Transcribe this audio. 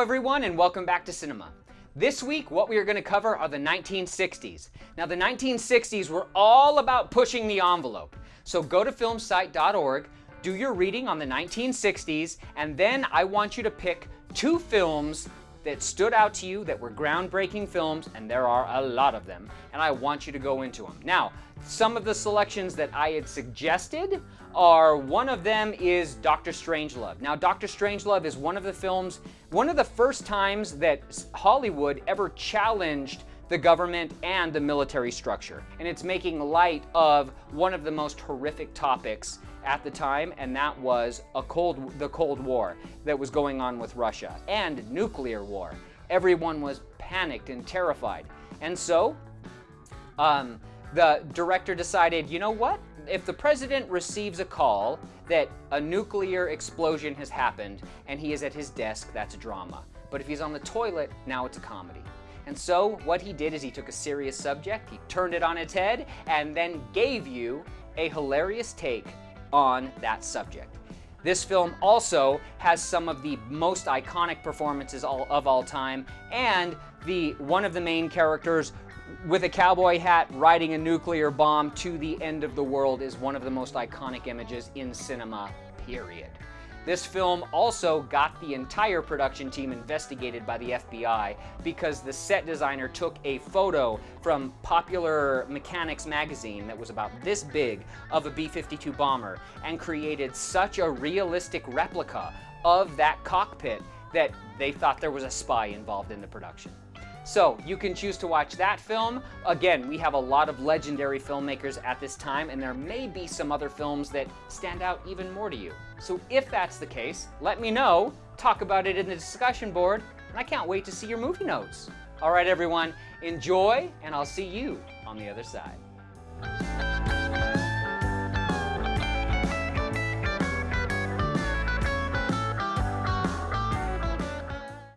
everyone and welcome back to cinema. This week, what we are going to cover are the 1960s. Now, the 1960s were all about pushing the envelope. So go to filmsite.org, do your reading on the 1960s, and then I want you to pick two films that stood out to you that were groundbreaking films, and there are a lot of them, and I want you to go into them. Now, some of the selections that I had suggested are one of them is Doctor Strangelove. Now, Doctor Strangelove is one of the films, one of the first times that Hollywood ever challenged the government and the military structure. And it's making light of one of the most horrific topics at the time, and that was a cold, the Cold War that was going on with Russia and nuclear war. Everyone was panicked and terrified. And so, um, the director decided, you know what? If the president receives a call that a nuclear explosion has happened and he is at his desk, that's a drama. But if he's on the toilet, now it's a comedy. And so what he did is he took a serious subject, he turned it on its head, and then gave you a hilarious take on that subject. This film also has some of the most iconic performances of all time, and the one of the main characters with a cowboy hat riding a nuclear bomb to the end of the world is one of the most iconic images in cinema, period. This film also got the entire production team investigated by the FBI because the set designer took a photo from Popular Mechanics magazine that was about this big of a B-52 bomber and created such a realistic replica of that cockpit that they thought there was a spy involved in the production. So you can choose to watch that film. Again, we have a lot of legendary filmmakers at this time, and there may be some other films that stand out even more to you. So if that's the case, let me know, talk about it in the discussion board, and I can't wait to see your movie notes. All right, everyone, enjoy, and I'll see you on the other side.